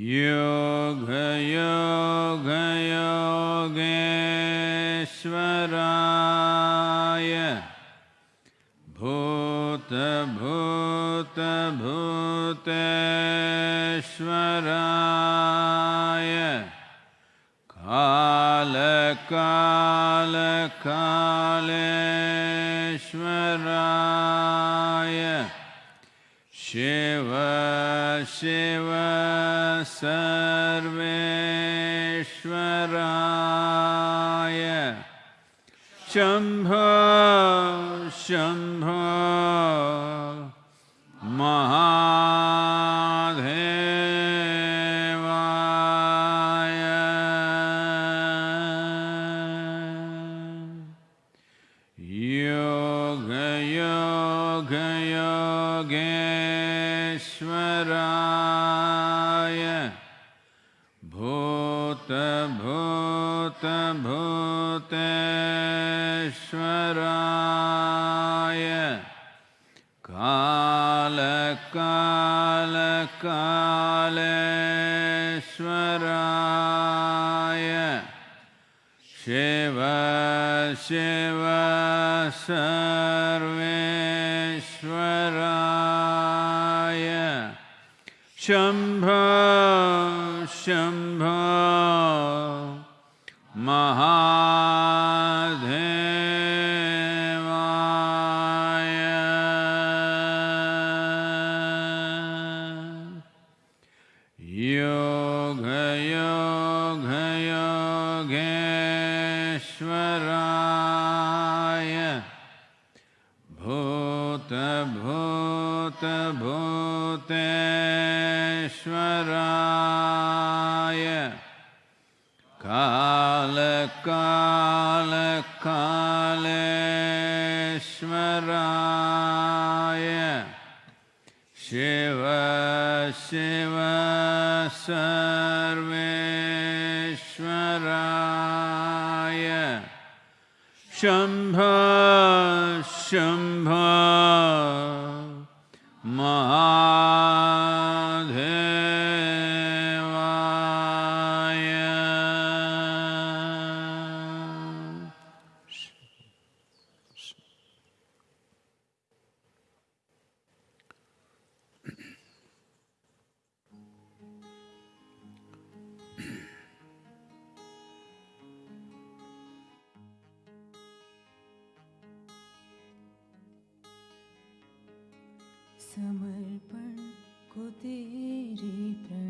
You. Shiva Shiva Sarveshwaraya Shambho Shambho सेवा सर्वेश्वराय। शम्भ समर्पण को तेरी प्रण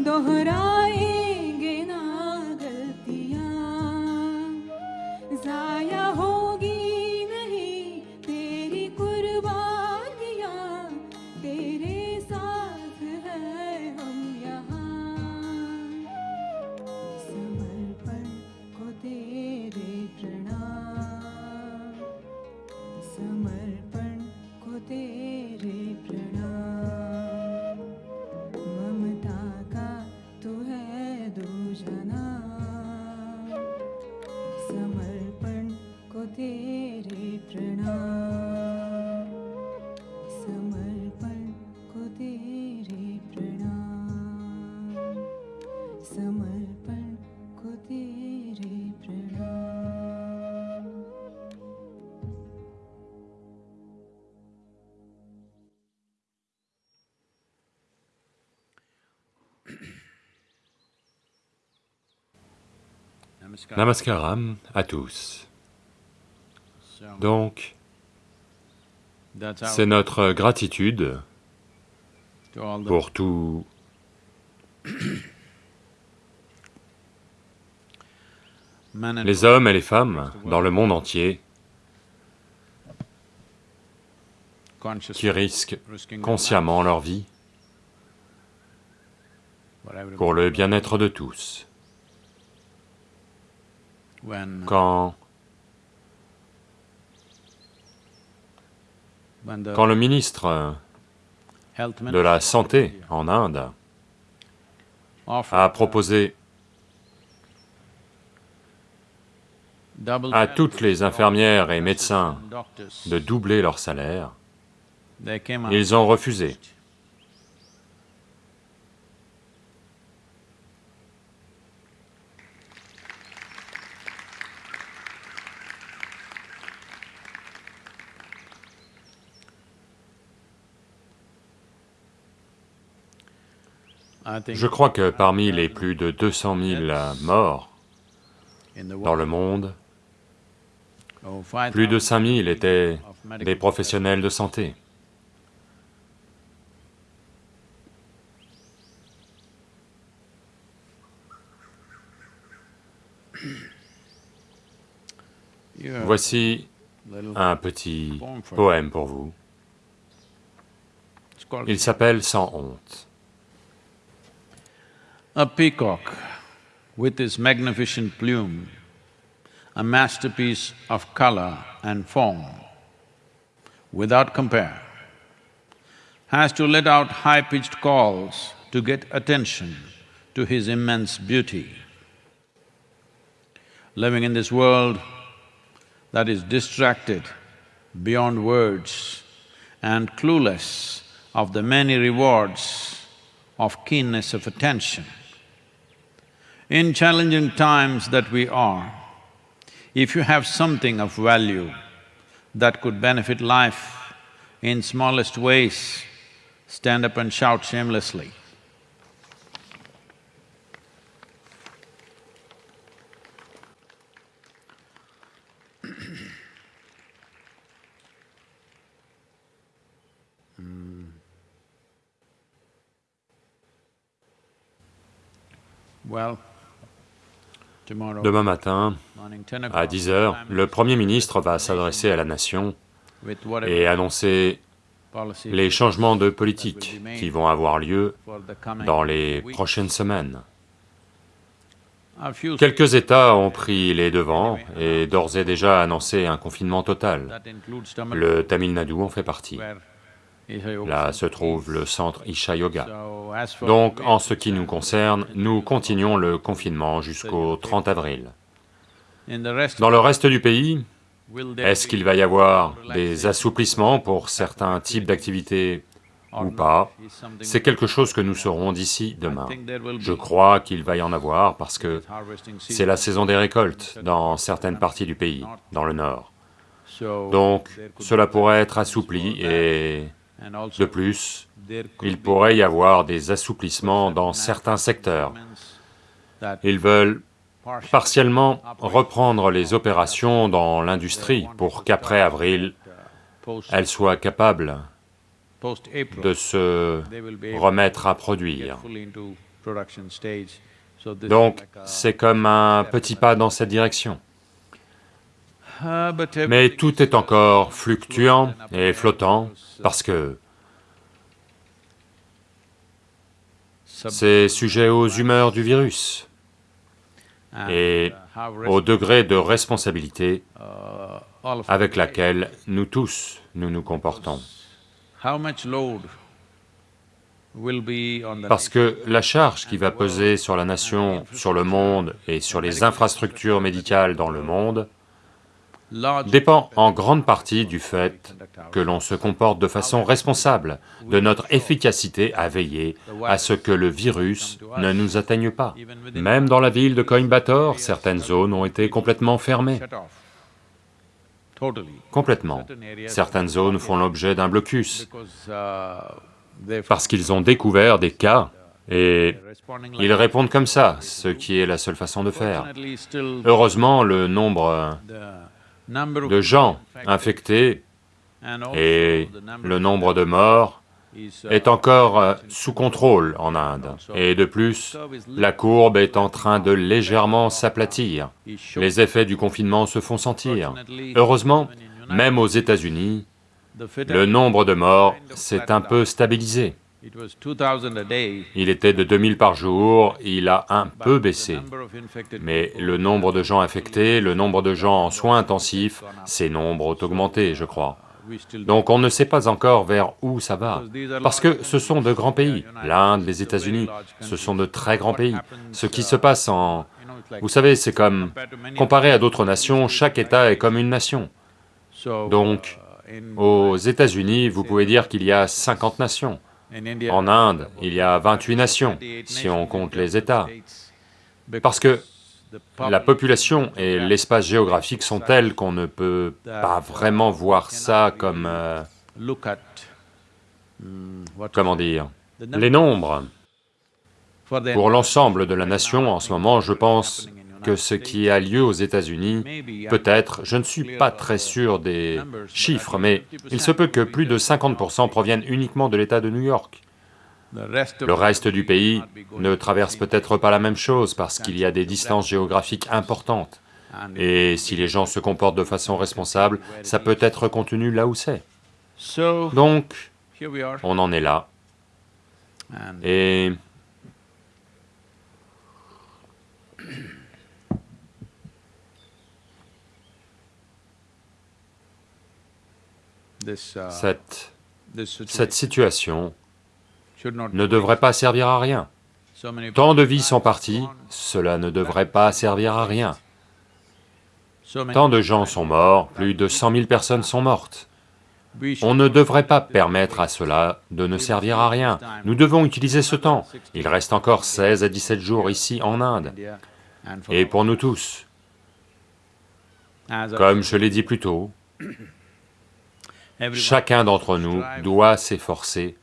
दर Namaskaram à tous. Donc, c'est notre gratitude pour and les hommes et les femmes dans le monde entier qui risquent consciemment leur vie pour le bien-être de tous. Quand, quand le ministre de la Santé en Inde a proposé à toutes les infirmières et médecins de doubler leur salaire, ils ont refusé. Je crois que parmi les plus de 200 000 morts dans le monde, oh, 5,000 plus de 5 000 étaient des professionnels de santé. Voici un petit poème pour vous. Il s'appelle Sans honte. A peacock with his magnificent plume, a masterpiece of color and form, without compare, has to let out high-pitched calls to get attention to his immense beauty. Living in this world that is distracted beyond words and clueless of the many rewards of keenness of attention. In challenging times that we are, if you have something of value that could benefit life in smallest ways, stand up and shout shamelessly. Well, Demain matin, à o'clock, 10 heures, le Premier ministre va s'adresser à la nation et annoncer les changements de politique qui vont avoir lieu dans les prochaines semaines. Quelques États ont pris les devants et d'ores et déjà annoncé un confinement total. Le Tamil Nadu en fait partie. Là se trouve le centre Isha Yoga. Donc, en ce qui nous concerne, nous continuons le confinement jusqu'au 30 avril. Dans le reste du pays, est-ce qu'il va y avoir des assouplissements pour certains types d'activités ou pas? C'est quelque chose que nous saurons d'ici demain. Je crois qu'il va y en avoir parce que c'est la saison des récoltes dans certaines parties du pays, dans le nord. Donc, cela pourrait être assoupli et, de plus, il pourrait y avoir des assouplissements dans certains secteurs, Ils veulent partiellement reprendre les opérations dans l'industrie pour qu'après avril, elles soient capables de se remettre à produire. Donc, c'est comme un petit pas dans cette direction. Mais tout est encore fluctuant et flottant parce que c'est sujet aux humeurs du virus et au degré de responsabilité avec laquelle nous tous, nous nous comportons. Parce que la charge qui va peser sur la nation, sur le monde et sur les infrastructures médicales dans le monde dépend en grande partie du fait que l'on se comporte de façon responsable, de notre efficacité à veiller à ce que le virus ne nous atteigne pas. Même dans la ville de Coimbatore, certaines zones ont été complètement fermées. Complètement. Certaines zones font l'objet d'un blocus, parce qu'ils ont découvert des cas et ils répondent comme ça, ce qui est la seule façon de faire. Heureusement, le nombre de gens infectés et le nombre de morts est encore euh, sous contrôle en Inde. Et de plus, la courbe est en train de légèrement s'aplatir. Les effets du confinement se font sentir. Heureusement, même aux États-Unis, le nombre de morts s'est un peu stabilisé. Il était de 2000 par jour, il a un peu baissé. Mais le nombre de gens infectés, le nombre de gens en soins intensifs, ces nombres ont augmenté, je crois. Donc on ne sait pas encore vers où ça va, parce que ce sont de grands pays. L'Inde, les États-Unis, ce sont de très grands pays. Ce qui se passe en... Vous savez, c'est comme... Comparé à d'autres nations, chaque État est comme une nation. Donc, aux États-Unis, vous pouvez dire qu'il y a 50 nations. En Inde, il y a 28 nations, si on compte les États, parce que la population et l'espace géographique sont tels qu'on ne peut pas vraiment voir ça comme... Euh, comment dire Les nombres. Pour l'ensemble de la nation, en ce moment, je pense que ce qui a lieu aux États-Unis, peut-être, je ne suis pas très sûr des chiffres, mais il se peut que plus de 50% proviennent uniquement de l'État de New York. Le reste du pays ne traverse peut-être pas la même chose parce qu'il y a des distances géographiques importantes. Et si les gens se comportent de façon responsable, ça peut être contenu là où c'est. Donc, on en est là. Et cette, cette situation ne devrait pas servir à rien. Tant de vies sont parties, cela ne devrait pas servir à rien. Tant de gens sont morts, plus de 100 000 personnes sont mortes. On ne devrait pas permettre à cela de ne servir à rien. Nous devons utiliser ce temps. Il reste encore 16 à 17 jours ici en Inde. Et pour nous tous, comme je l'ai dit plus tôt, Chacun d'entre nous doit s'efforcer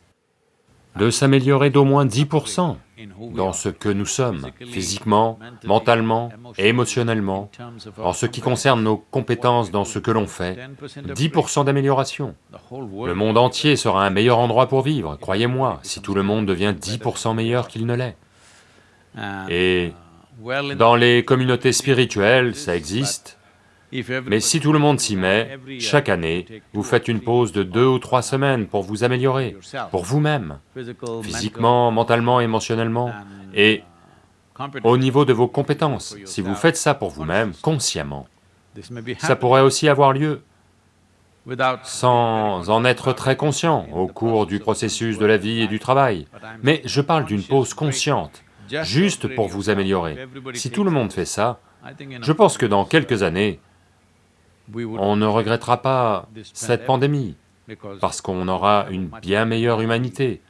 de s'améliorer d'au moins 10% dans ce que nous sommes, physiquement, mentalement, émotionnellement, en ce qui concerne nos compétences dans ce que l'on fait, 10% d'amélioration. Le monde entier sera un meilleur endroit pour vivre, croyez-moi, si tout le monde devient 10% meilleur qu'il ne l'est. Et dans les communautés spirituelles, ça existe, mais si tout le monde s'y met, chaque année, vous faites une pause de deux ou trois semaines pour vous améliorer, pour vous-même, physiquement, mentalement, émotionnellement, et au niveau de vos compétences. Si vous faites ça pour vous-même, consciemment, ça pourrait aussi avoir lieu sans en être très conscient au cours du processus de la vie et du travail. Mais je parle d'une pause consciente, juste pour vous améliorer. Si tout le monde fait ça, je pense que dans quelques années, on ne regrettera pas cette pandémie, parce qu'on aura une bien meilleure humanité,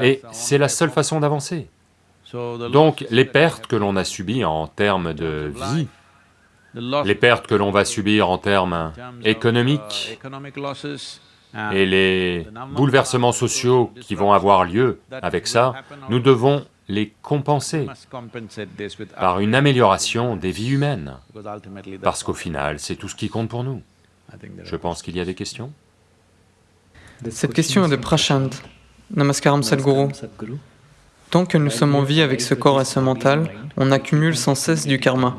et c'est la seule façon d'avancer. Donc les pertes que l'on a subies en termes de vie, les pertes que l'on va subir en termes économiques, et les bouleversements sociaux qui vont avoir lieu avec ça, nous devons les compenser par une amélioration des vies humaines, parce qu'au final, c'est tout ce qui compte pour nous. Je pense qu'il y a des questions Cette question est de Prashant. Namaskaram Sadhguru. Tant que nous sommes en vie avec ce corps et ce mental, on accumule sans cesse du karma.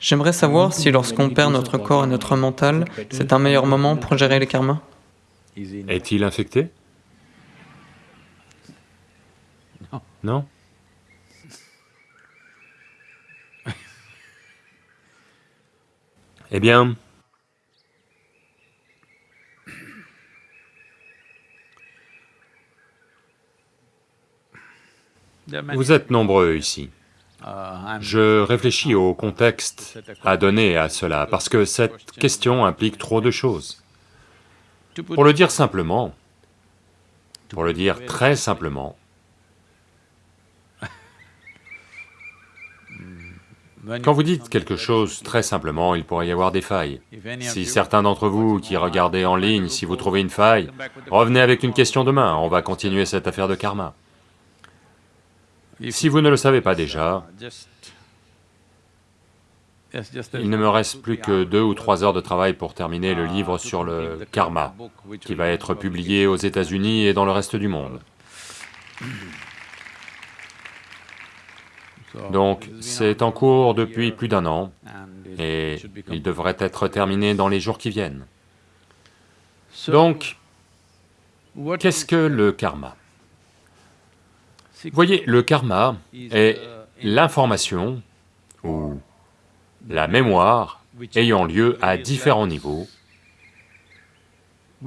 J'aimerais savoir si lorsqu'on perd notre corps et notre mental, c'est un meilleur moment pour gérer les karmas. Est-il infecté? Non? Eh bien, vous êtes nombreux ici. Je réfléchis au contexte à donner à cela, parce que cette question implique trop de choses. Pour le dire simplement, pour le dire très simplement, quand vous dites quelque chose très simplement, il pourrait y avoir des failles. Si certains d'entre vous qui regardez en ligne, si vous trouvez une faille, revenez avec une question demain, on va continuer cette affaire de karma. Si vous ne le savez pas déjà, il ne me reste plus que deux ou trois heures de travail pour terminer le livre sur le karma, qui va être publié aux États-Unis et dans le reste du monde. Donc, c'est en cours depuis plus d'un an, et il devrait être terminé dans les jours qui viennent. Donc, qu'est-ce que le karma? Voyez, le karma est l'information ou la mémoire ayant lieu à différents niveaux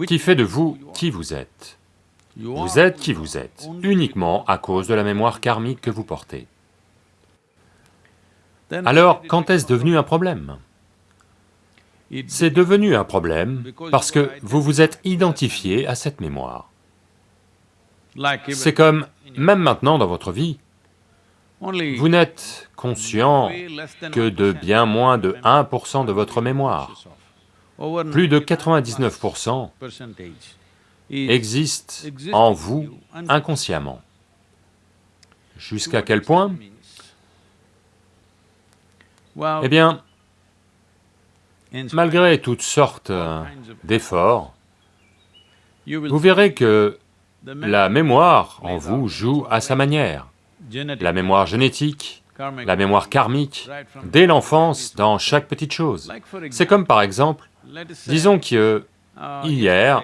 qui fait de vous qui vous êtes. Vous êtes qui vous êtes, uniquement à cause de la mémoire karmique que vous portez. Alors, quand est-ce devenu un problème? C'est devenu un problème parce que vous vous êtes identifié à cette mémoire. C'est comme, même maintenant dans votre vie, vous n'êtes conscient que de bien moins de 1% de votre mémoire. Plus de 99% existent en vous inconsciemment. Jusqu'à quel point? Eh bien, malgré toutes sortes euh, d'efforts, vous verrez que la mémoire en vous joue à sa manière. La mémoire génétique, la mémoire karmique, dès l'enfance, dans chaque petite chose. C'est comme par exemple, disons que hier,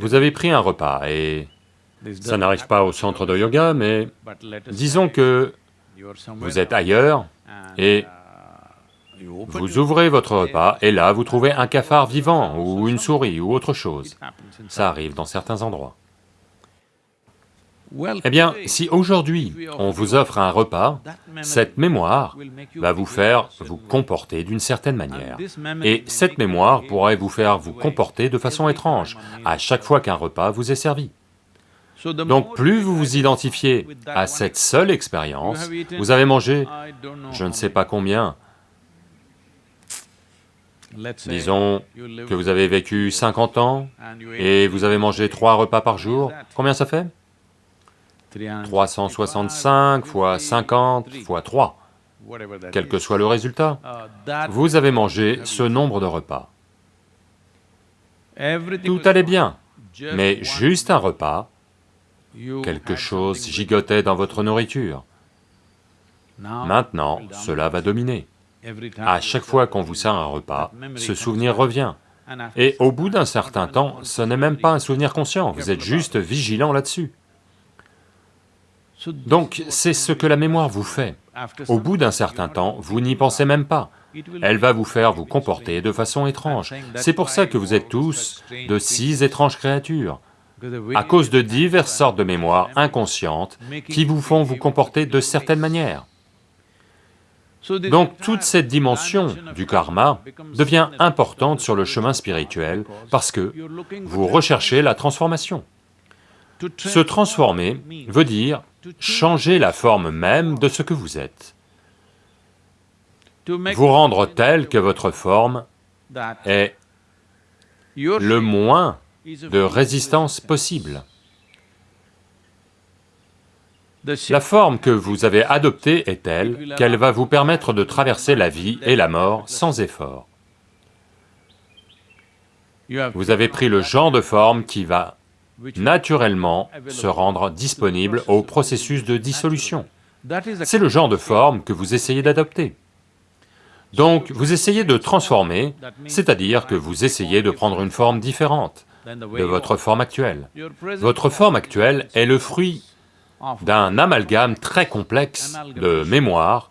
vous avez pris un repas et ça n'arrive pas au centre de yoga, mais disons que vous êtes ailleurs et vous ouvrez votre repas et là vous trouvez un cafard vivant ou une souris ou autre chose. Ça arrive dans certains endroits. Eh bien, si aujourd'hui on vous offre un repas, cette mémoire va vous faire vous comporter d'une certaine manière. Et cette mémoire pourrait vous faire vous comporter de façon étrange à chaque fois qu'un repas vous est servi. Donc plus vous vous identifiez à cette seule expérience, vous avez mangé, je ne sais pas combien, disons que vous avez vécu 50 ans et vous avez mangé trois repas par jour, combien ça fait? 365 fois 50 fois 3, quel que soit le résultat, vous avez mangé ce nombre de repas. Tout allait bien, mais juste un repas, quelque chose gigotait dans votre nourriture. Maintenant, cela va dominer. À chaque fois qu'on vous sert un repas, ce souvenir revient. Et au bout d'un certain temps, ce n'est même pas un souvenir conscient, vous êtes juste vigilant là-dessus. Donc, c'est ce que la mémoire vous fait. Au bout d'un certain temps, vous n'y pensez même pas. Elle va vous faire vous comporter de façon étrange. C'est pour ça que vous êtes tous de six étranges créatures, à cause de diverses sortes de mémoires inconscientes qui vous font vous comporter de certaines manières. Donc toute cette dimension du karma devient importante sur le chemin spirituel parce que vous recherchez la transformation. Se transformer veut dire changer la forme même de ce que vous êtes, vous rendre tel que votre forme est le moins de résistance possible. La forme que vous avez adoptée est telle qu'elle va vous permettre de traverser la vie et la mort sans effort. Vous avez pris le genre de forme qui va naturellement se rendre disponible au processus de dissolution. C'est le genre de forme que vous essayez d'adopter. Donc, vous essayez de transformer, c'est-à-dire que vous essayez de prendre une forme différente de votre forme actuelle. Votre forme actuelle est le fruit d'un amalgame très complexe de mémoires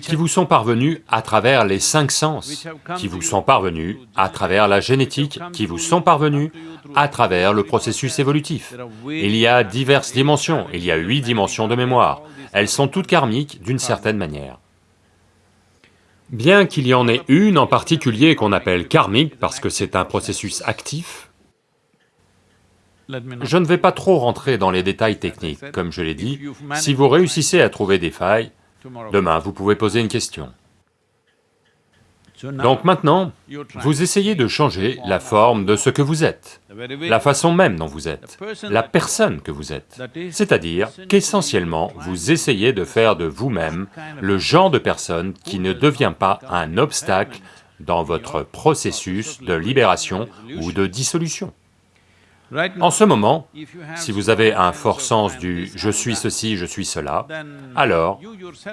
qui vous sont parvenus à travers les cinq sens, qui vous sont parvenus à travers la génétique, qui vous sont parvenus à travers le processus évolutif. Il y a diverses dimensions, il y a huit dimensions de mémoire, elles sont toutes karmiques d'une certaine manière. Bien qu'il y en ait une en particulier qu'on appelle karmique parce que c'est un processus actif, je ne vais pas trop rentrer dans les détails techniques, comme je l'ai dit, si vous réussissez à trouver des failles, demain vous pouvez poser une question. Donc maintenant, vous essayez de changer la forme de ce que vous êtes, la façon même dont vous êtes, la personne que vous êtes. C'est-à-dire qu'essentiellement, vous essayez de faire de vous-même le genre de personne qui ne devient pas un obstacle dans votre processus de libération ou de dissolution. En ce moment, si vous avez un fort sens du « je suis ceci, je suis cela », alors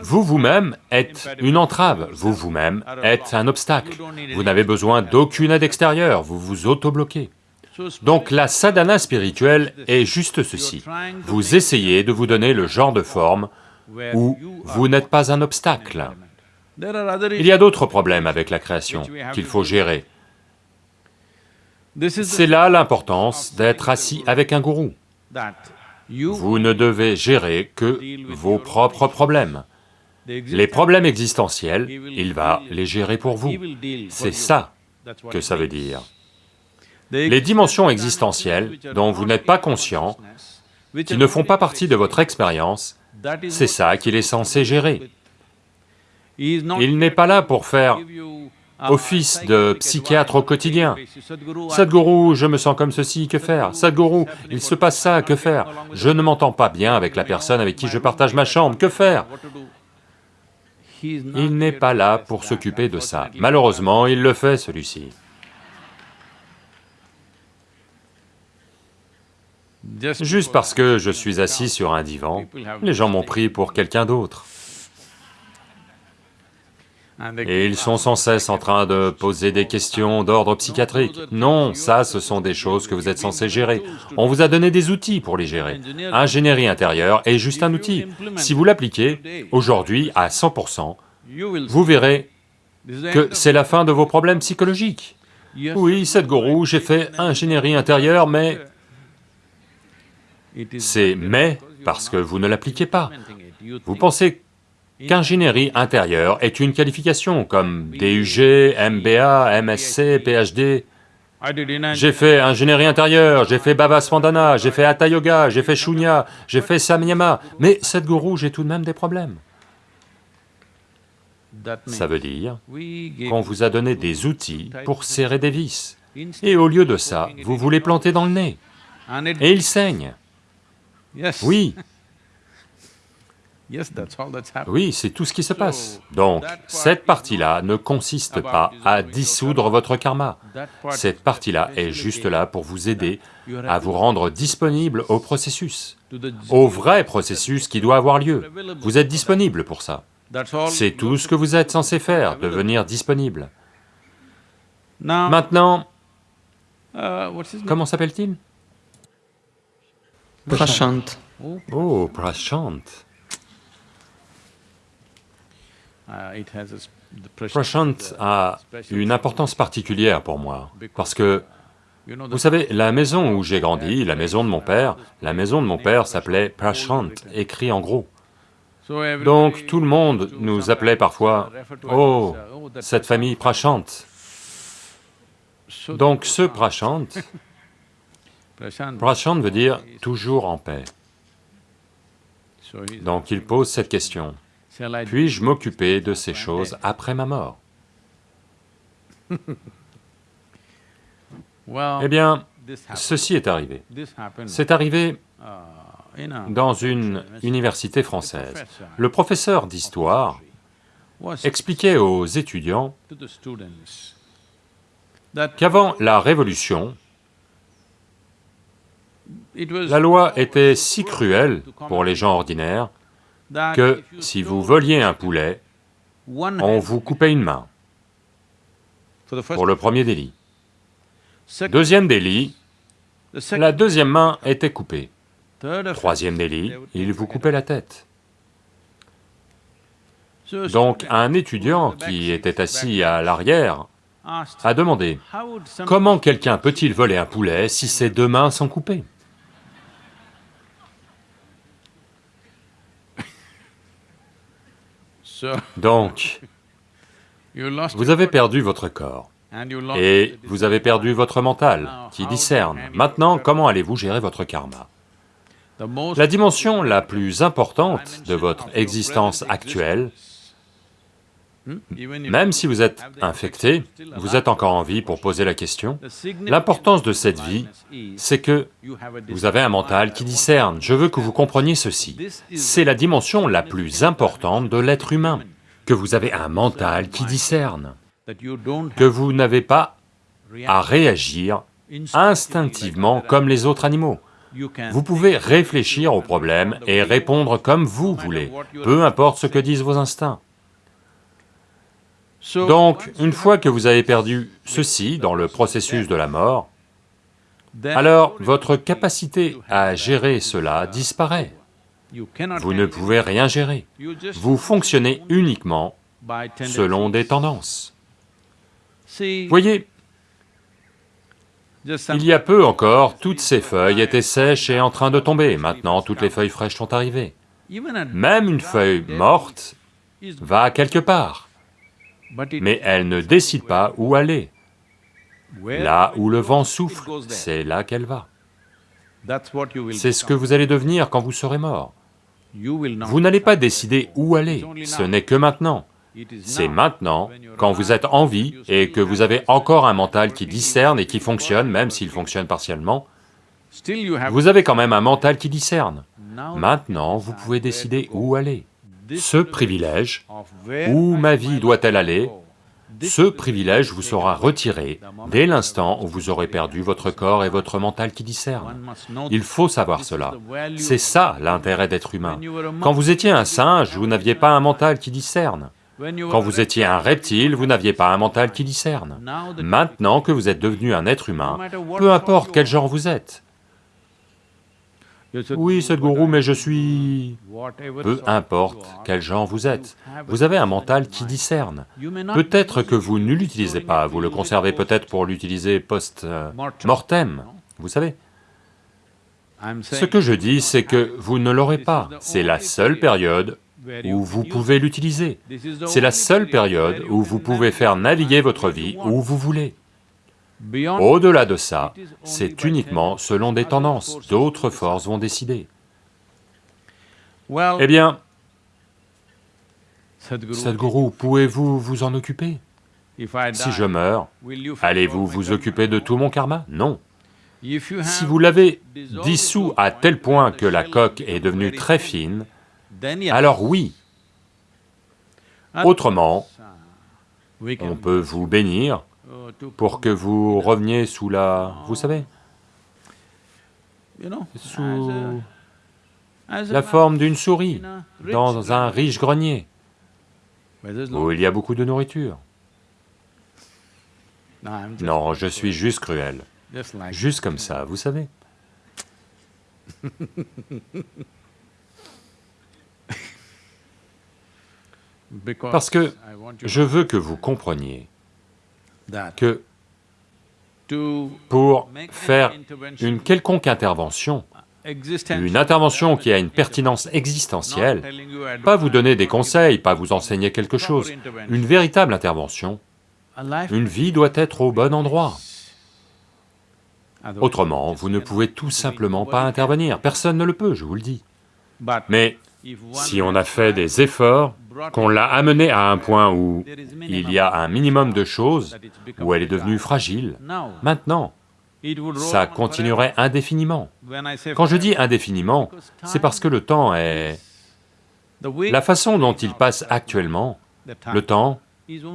vous vous-même êtes une entrave, vous vous-même êtes un obstacle. Vous n'avez besoin d'aucune aide extérieure, vous vous auto-bloquez. Donc la sadhana spirituelle est juste ceci. Vous essayez de vous donner le genre de forme où vous n'êtes pas un obstacle. Il y a d'autres problèmes avec la création qu'il faut gérer. C'est là l'importance d'être assis avec un gourou. Vous ne devez gérer que vos propres problèmes. Les problèmes existentiels, il va les gérer pour vous. C'est ça que ça veut dire. Les dimensions existentielles dont vous n'êtes pas conscient, qui ne font pas partie de votre expérience, c'est ça qu'il est censé gérer. Il n'est pas là pour faire office de psychiatre au quotidien. Sadhguru, je me sens comme ceci, que faire? Sadhguru, il se passe ça, que faire? Je ne m'entends pas bien avec la personne avec qui je partage ma chambre, que faire? Il n'est pas là pour s'occuper de ça. Malheureusement, il le fait, celui-ci. Juste parce que je suis assis sur un divan, les gens m'ont pris pour quelqu'un d'autre. Et ils sont sans cesse en train de poser des questions d'ordre psychiatrique. Non, ça, ce sont des choses que vous êtes censés gérer. On vous a donné des outils pour les gérer. Ingénierie intérieure est juste un outil. Si vous l'appliquez, aujourd'hui, à 100%, vous verrez que c'est la fin de vos problèmes psychologiques. Oui, gourou, j'ai fait ingénierie intérieure, mais... C'est « mais » parce que vous ne l'appliquez pas. Vous pensez qu'ingénierie intérieure est une qualification comme DUG, MBA, MSc, PhD. J'ai fait ingénierie intérieure, j'ai fait Bhava Swandana, j'ai fait Hatha Yoga, j'ai fait Shunya, j'ai fait Samyama, mais Sadhguru, j'ai tout de même des problèmes. Ça veut dire qu'on vous a donné des outils pour serrer des vis, et au lieu de ça, vous vous les plantez dans le nez, et ils saignent. Oui, oui, c'est tout ce qui se passe. Donc, cette partie-là ne consiste pas à dissoudre votre karma. Cette partie-là est juste là pour vous aider à vous rendre disponible au processus, au vrai processus qui doit avoir lieu. Vous êtes disponible pour ça. C'est tout ce que vous êtes censé faire, devenir disponible. Maintenant, comment s'appelle-t-il? Prashant. Oh, Prashant. Prashant a une importance particulière pour moi, parce que, vous savez, la maison où j'ai grandi, la maison de mon père, la maison de mon père s'appelait Prashant, écrit en gros. Donc tout le monde nous appelait parfois, « Oh, cette famille Prashant ». Donc ce Prashant, Prashant veut dire « toujours en paix ». Donc il pose cette question. Puis-je m'occuper de ces choses après ma mort. Eh bien, ceci est arrivé. C'est arrivé dans une université française. Le professeur d'histoire expliquait aux étudiants qu'avant la Révolution, la loi était si cruelle pour les gens ordinaires que si vous voliez un poulet, on vous coupait une main pour le premier délit. Deuxième délit, la deuxième main était coupée. Troisième délit, il vous coupait la tête. Donc un étudiant qui était assis à l'arrière a demandé, comment quelqu'un peut-il voler un poulet si ses deux mains sont coupées? Donc, vous avez perdu votre corps, et vous avez perdu votre mental, qui discerne. Maintenant, comment allez-vous gérer votre karma? La dimension la plus importante de votre existence actuelle, même si vous êtes infecté, vous êtes encore en vie pour poser la question, l'importance de cette vie, c'est que vous avez un mental qui discerne. Je veux que vous compreniez ceci. C'est la dimension la plus importante de l'être humain, que vous avez un mental qui discerne, que vous n'avez pas à réagir instinctivement comme les autres animaux. Vous pouvez réfléchir au problème et répondre comme vous voulez, peu importe ce que disent vos instincts. Donc, une fois que vous avez perdu ceci dans le processus de la mort, alors votre capacité à gérer cela disparaît. Vous ne pouvez rien gérer. Vous fonctionnez uniquement selon des tendances. Voyez, il y a peu encore, toutes ces feuilles étaient sèches et en train de tomber, maintenant toutes les feuilles fraîches sont arrivées. Même une feuille morte va quelque part mais elle ne décide pas où aller. Là où le vent souffle, c'est là qu'elle va. C'est ce que vous allez devenir quand vous serez mort. Vous n'allez pas décider où aller, ce n'est que maintenant. C'est maintenant, quand vous êtes en vie et que vous avez encore un mental qui discerne et qui fonctionne, même s'il fonctionne partiellement, vous avez quand même un mental qui discerne. Maintenant, vous pouvez décider où aller ce privilège, où ma vie doit-elle aller, ce privilège vous sera retiré dès l'instant où vous aurez perdu votre corps et votre mental qui discerne. Il faut savoir cela. C'est ça l'intérêt d'être humain. Quand vous étiez un singe, vous n'aviez pas un mental qui discerne. Quand vous étiez un reptile, vous n'aviez pas un mental qui discerne. Maintenant que vous êtes devenu un être humain, peu importe quel genre vous êtes, oui, Sadhguru, mais je suis... Peu importe quel genre vous êtes, vous avez un mental qui discerne. Peut-être que vous ne l'utilisez pas, vous le conservez peut-être pour l'utiliser post-mortem, vous savez. Ce que je dis, c'est que vous ne l'aurez pas, c'est la seule période où vous pouvez l'utiliser. C'est la seule période où vous pouvez faire naviguer votre vie où vous voulez. Au-delà de ça, c'est uniquement selon des tendances, d'autres forces vont décider. Eh bien, Sadhguru, pouvez-vous vous en occuper? Si je meurs, allez-vous vous occuper de tout mon karma? Non. Si vous l'avez dissous à tel point que la coque est devenue très fine, alors oui. Autrement, on peut vous bénir, pour que vous reveniez sous la... vous savez Sous la forme d'une souris, dans un riche grenier, où il y a beaucoup de nourriture. Non, je suis juste cruel, juste comme ça, vous savez. Parce que je veux que vous compreniez que pour faire une quelconque intervention, une intervention qui a une pertinence existentielle, pas vous donner des conseils, pas vous enseigner quelque chose, une véritable intervention, une vie doit être au bon endroit. Autrement, vous ne pouvez tout simplement pas intervenir, personne ne le peut, je vous le dis. Mais si on a fait des efforts, qu'on l'a amenée à un point où il y a un minimum de choses, où elle est devenue fragile, maintenant, ça continuerait indéfiniment. Quand je dis indéfiniment, c'est parce que le temps est... La façon dont il passe actuellement, le temps,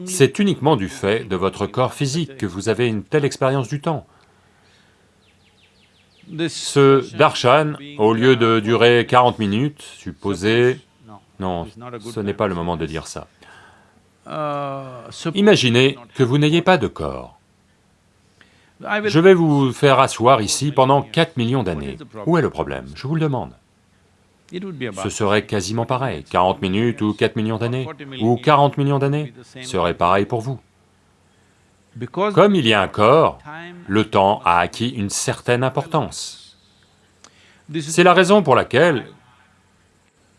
c'est uniquement du fait de votre corps physique que vous avez une telle expérience du temps. Ce darshan, au lieu de durer 40 minutes, supposez... Non, ce n'est pas le moment de dire ça. Imaginez que vous n'ayez pas de corps. Je vais vous faire asseoir ici pendant 4 millions d'années. Où est le problème? Je vous le demande. Ce serait quasiment pareil, 40 minutes ou 4 millions d'années, ou 40 millions d'années, serait pareil pour vous. Comme il y a un corps, le temps a acquis une certaine importance. C'est la raison pour laquelle,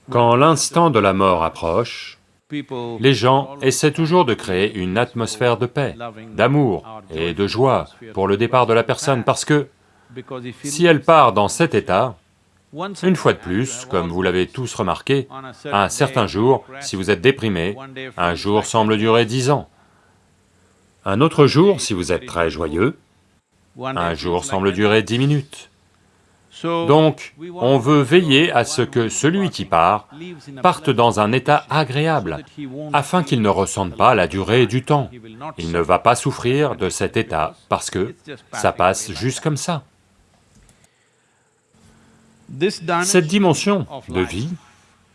quand l'instant de la mort approche, les gens essaient toujours de créer une atmosphère de paix, d'amour et de joie pour le départ de la personne, parce que si elle part dans cet état, une fois de plus, comme vous l'avez tous remarqué, un certain jour, si vous êtes déprimé, un jour semble durer dix ans. Un autre jour, si vous êtes très joyeux, un jour semble durer dix minutes. Donc, on veut veiller à ce que celui qui part parte dans un état agréable, afin qu'il ne ressente pas la durée du temps. Il ne va pas souffrir de cet état, parce que ça passe juste comme ça. Cette dimension de vie,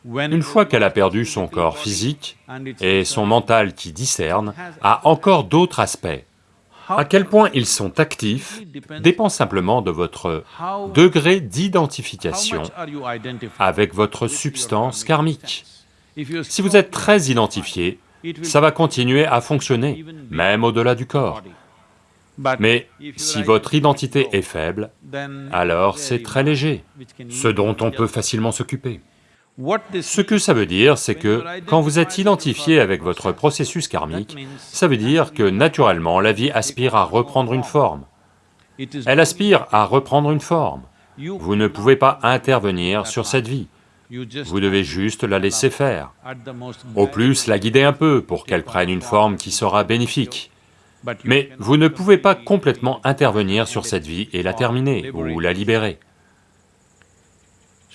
une fois qu'elle a perdu son corps physique et son mental qui discerne, a encore d'autres aspects. À quel point ils sont actifs dépend simplement de votre degré d'identification avec votre substance karmique. Si vous êtes très identifié, ça va continuer à fonctionner, même au-delà du corps. Mais si votre identité est faible, alors c'est très léger, ce dont on peut facilement s'occuper. Ce que ça veut dire, c'est que quand vous êtes identifié avec votre processus karmique, ça veut dire que naturellement la vie aspire à reprendre une forme. Elle aspire à reprendre une forme. Vous ne pouvez pas intervenir sur cette vie, vous devez juste la laisser faire. Au plus, la guider un peu pour qu'elle prenne une forme qui sera bénéfique. Mais vous ne pouvez pas complètement intervenir sur cette vie et la terminer ou la libérer.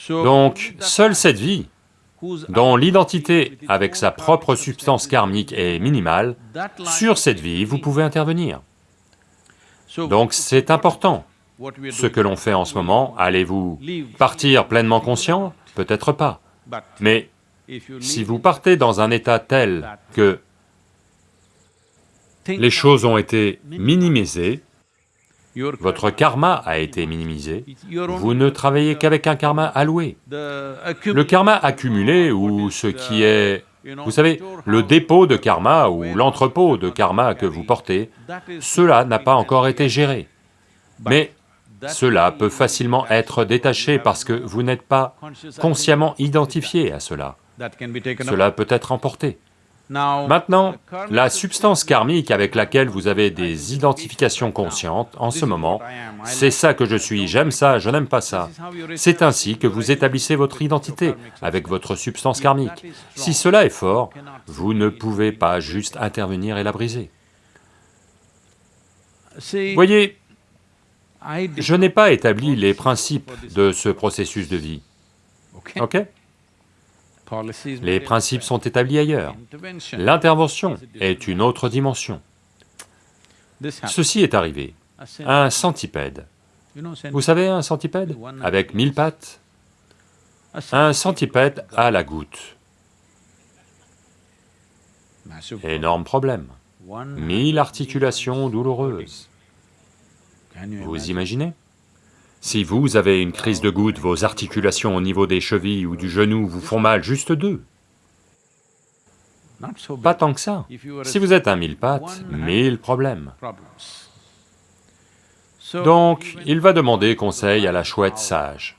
Donc, seule cette vie, dont l'identité avec sa propre substance karmique est minimale, sur cette vie, vous pouvez intervenir. Donc c'est important. Ce que l'on fait en ce moment, allez-vous partir pleinement conscient? Peut-être pas. Mais si vous partez dans un état tel que les choses ont été minimisées, votre karma a été minimisé, vous ne travaillez qu'avec un karma alloué. Le karma accumulé, ou ce qui est, vous savez, le dépôt de karma ou l'entrepôt de karma que vous portez, cela n'a pas encore été géré. Mais cela peut facilement être détaché parce que vous n'êtes pas consciemment identifié à cela. Cela peut être emporté. Maintenant, la substance karmique avec laquelle vous avez des identifications conscientes en ce moment, c'est ça que je suis, j'aime ça, je n'aime pas ça. C'est ainsi que vous établissez votre identité avec votre substance karmique. Si cela est fort, vous ne pouvez pas juste intervenir et la briser. Voyez, je n'ai pas établi les principes de ce processus de vie, ok? Les principes sont établis ailleurs. L'intervention est une autre dimension. Ceci est arrivé. Un centipède. Vous savez un centipède Avec mille pattes? Un centipède a la goutte. Énorme problème. Mille articulations douloureuses. Vous imaginez? Si vous avez une crise de goutte, vos articulations au niveau des chevilles ou du genou vous font mal, juste deux. Pas tant que ça. Si vous êtes un mille pattes, mille problèmes. Donc, il va demander conseil à la chouette sage.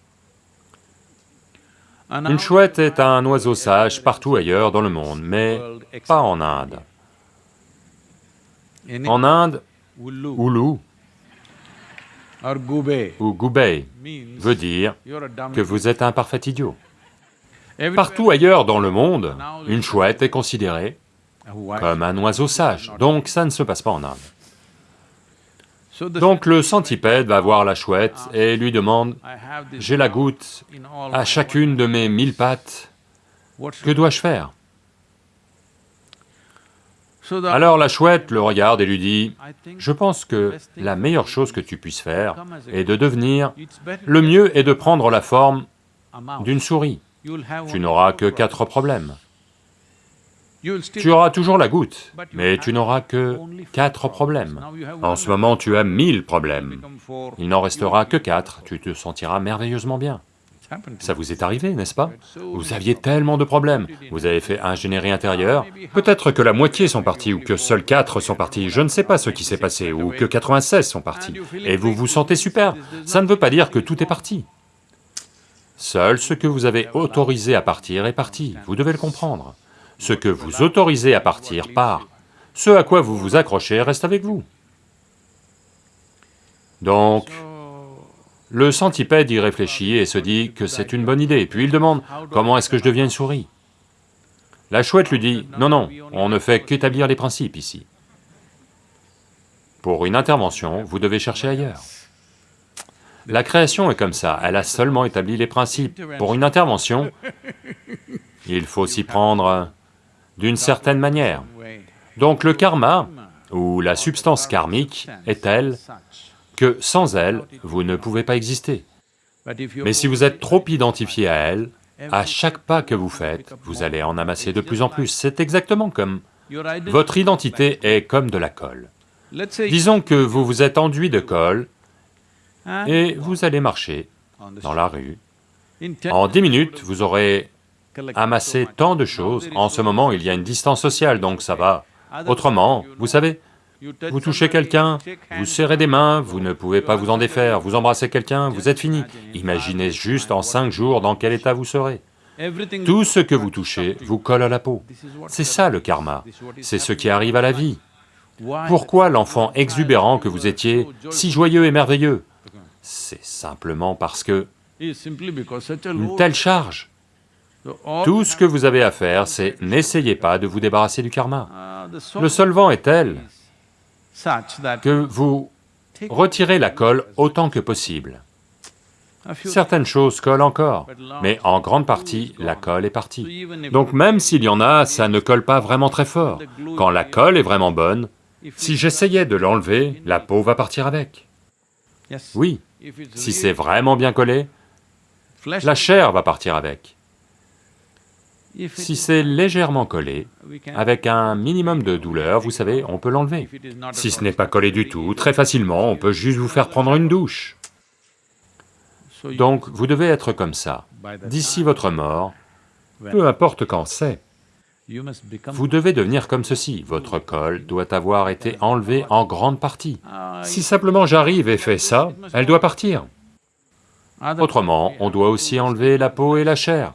Une chouette est un oiseau sage partout ailleurs dans le monde, mais pas en Inde. En Inde, Oulu ou goubei veut dire que vous êtes un parfait idiot. Partout ailleurs dans le monde, une chouette est considérée comme un oiseau sage, donc ça ne se passe pas en Inde. Donc le centipède va voir la chouette et lui demande, « J'ai la goutte à chacune de mes mille pattes, que dois-je faire ?» Alors la chouette le regarde et lui dit, « Je pense que la meilleure chose que tu puisses faire est de devenir... Le mieux est de prendre la forme d'une souris. Tu n'auras que quatre problèmes. Tu auras toujours la goutte, mais tu n'auras que quatre problèmes. En ce moment, tu as mille problèmes. Il n'en restera que quatre, tu te sentiras merveilleusement bien. Ça vous est arrivé, n'est-ce pas? Vous aviez tellement de problèmes, vous avez fait ingénierie intérieure, peut-être que la moitié sont partis, ou que seuls quatre sont partis, je ne sais pas ce qui s'est passé, ou que 96 sont partis, et vous vous sentez super. Ça ne veut pas dire que tout est parti. Seul ce que vous avez autorisé à partir est parti, vous devez le comprendre. Ce que vous autorisez à partir part, ce à quoi vous vous accrochez reste avec vous. Donc, le centipède y réfléchit et se dit que c'est une bonne idée, puis il demande, comment est-ce que je deviens une souris? La chouette lui dit, non, non, on ne fait qu'établir les principes ici. Pour une intervention, vous devez chercher ailleurs. La création est comme ça, elle a seulement établi les principes. Pour une intervention, il faut s'y prendre d'une certaine manière. Donc le karma, ou la substance karmique, est telle que sans elle, vous ne pouvez pas exister. Mais si vous êtes trop identifié à elle, à chaque pas que vous faites, vous allez en amasser de plus en plus. C'est exactement comme... Votre identité est comme de la colle. Disons que vous vous êtes enduit de colle et vous allez marcher dans la rue. En dix minutes, vous aurez amassé tant de choses. En ce moment, il y a une distance sociale, donc ça va. Autrement, vous savez, vous touchez quelqu'un, vous serrez des mains, vous ne pouvez pas vous en défaire, vous embrassez quelqu'un, vous êtes fini. Imaginez juste en cinq jours dans quel état vous serez. Tout ce que vous touchez vous colle à la peau. C'est ça le karma, c'est ce qui arrive à la vie. Pourquoi l'enfant exubérant que vous étiez, si joyeux et merveilleux? C'est simplement parce que une telle charge. Tout ce que vous avez à faire, c'est n'essayez pas de vous débarrasser du karma. Le solvant est tel que vous retirez la colle autant que possible. Certaines choses collent encore, mais en grande partie, la colle est partie. Donc même s'il y en a, ça ne colle pas vraiment très fort. Quand la colle est vraiment bonne, si j'essayais de l'enlever, la peau va partir avec. Oui, si c'est vraiment bien collé, la chair va partir avec. Si c'est légèrement collé, avec un minimum de douleur, vous savez, on peut l'enlever. Si ce n'est pas collé du tout, très facilement, on peut juste vous faire prendre une douche. Donc, vous devez être comme ça. D'ici votre mort, peu importe quand c'est, vous devez devenir comme ceci, votre col doit avoir été enlevé en grande partie. Si simplement j'arrive et fais ça, elle doit partir. Autrement, on doit aussi enlever la peau et la chair.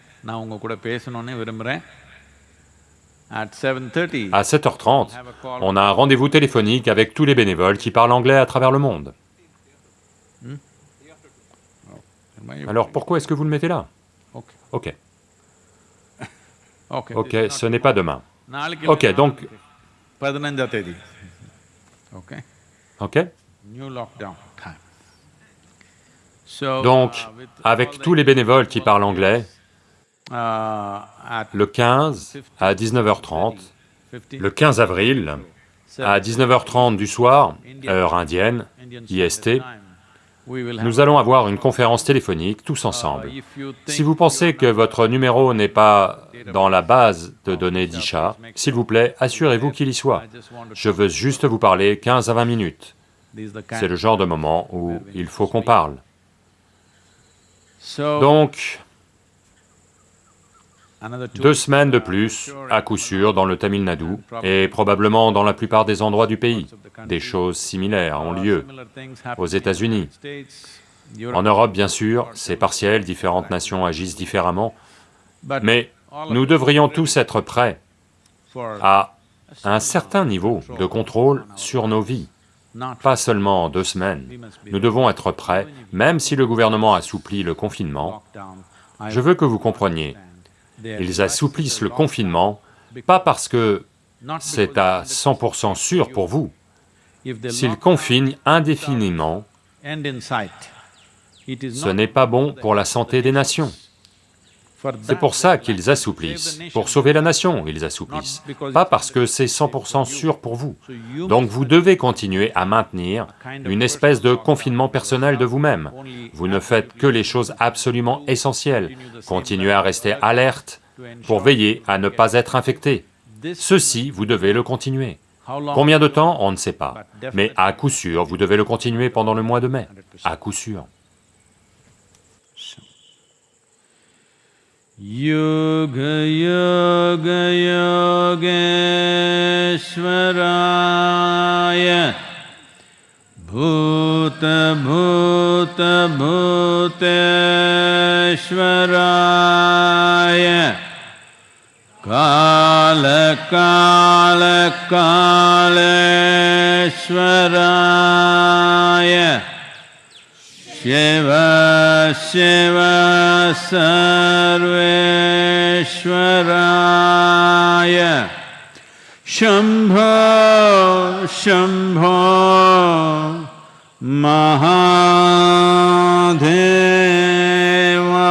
நான் உங்கள் கூட பேசணும்னு விரும்புகிறேன் À 7h30, on a un rendez-vous téléphonique avec tous les bénévoles qui parlent anglais à travers le monde. Alors pourquoi est-ce que vous le mettez là Ok. Ok, ce n'est pas demain. Ok, donc... Ok Donc, avec tous les bénévoles qui parlent anglais, le 15 à 19h30, le 15 avril, à 19h30 du soir, heure indienne, IST, nous allons avoir une conférence téléphonique tous ensemble. Si vous pensez que votre numéro n'est pas dans la base de données d'Isha, s'il vous plaît, assurez-vous qu'il y soit. Je veux juste vous parler 15 à 20 minutes. C'est le genre de moment où il faut qu'on parle. Donc, Deux semaines de plus, à coup sûr, dans le Tamil Nadu, et probablement dans la plupart des endroits du pays. Des choses similaires ont lieu aux États-Unis. En Europe, bien sûr, c'est partiel, différentes nations agissent différemment, mais nous devrions tous être prêts à un certain niveau de contrôle sur nos vies, pas seulement deux semaines. Nous devons être prêts, même si le gouvernement assouplit le confinement, je veux que vous compreniez, ils assouplissent le confinement, pas parce que c'est à 100% sûr pour vous. S'ils confinent indéfiniment, ce n'est pas bon pour la santé des nations. C'est pour ça qu'ils assouplissent, pour sauver la nation, ils assouplissent, pas parce que c'est 100% sûr pour vous. Donc vous devez continuer à maintenir une espèce de confinement personnel de vous-même. Vous ne faites que les choses absolument essentielles, continuez à rester alerte pour veiller à ne pas être infecté. Ceci, vous devez le continuer. Combien de temps, on ne sait pas, mais à coup sûr, vous devez le continuer pendant le mois de mai, à coup sûr. योगयोगयोग्वराय भूतभूतभूतेश्वराय कालकालकालेश्वराय शिवा शिव सर्वेश्वराय शम्भो शम्भो महाधेवा